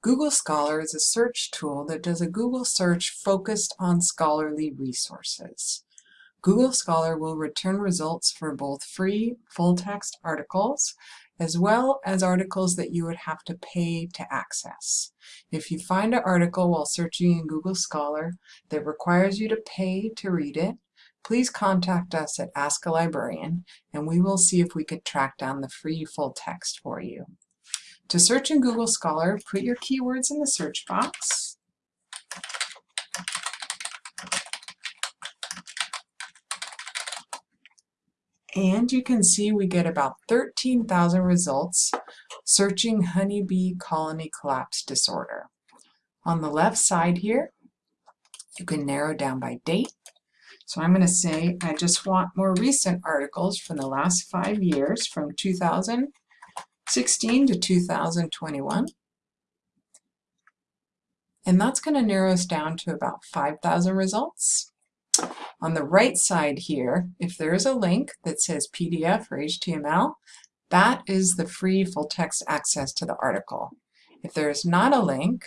Google Scholar is a search tool that does a Google search focused on scholarly resources. Google Scholar will return results for both free full-text articles as well as articles that you would have to pay to access. If you find an article while searching in Google Scholar that requires you to pay to read it, please contact us at Ask a Librarian and we will see if we could track down the free full text for you. To search in Google Scholar, put your keywords in the search box. And you can see we get about 13,000 results searching honeybee colony collapse disorder. On the left side here, you can narrow down by date. So I'm going to say I just want more recent articles from the last five years from 2000 16 to 2021. And that's going to narrow us down to about 5,000 results. On the right side here, if there is a link that says PDF or HTML, that is the free full text access to the article. If there is not a link,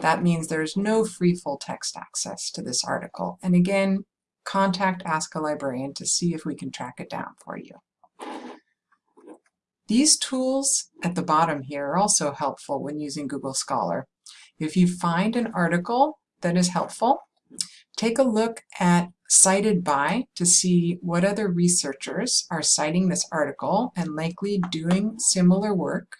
that means there is no free full text access to this article. And again, contact Ask a Librarian to see if we can track it down for you. These tools at the bottom here are also helpful when using Google Scholar. If you find an article that is helpful, take a look at cited by to see what other researchers are citing this article and likely doing similar work,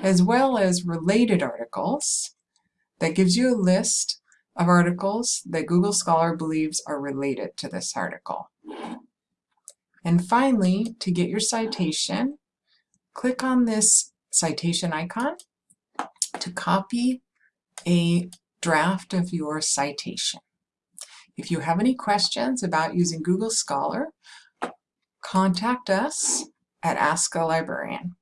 as well as related articles that gives you a list of articles that Google Scholar believes are related to this article. And finally, to get your citation, click on this citation icon to copy a draft of your citation. If you have any questions about using Google Scholar, contact us at Ask a Librarian.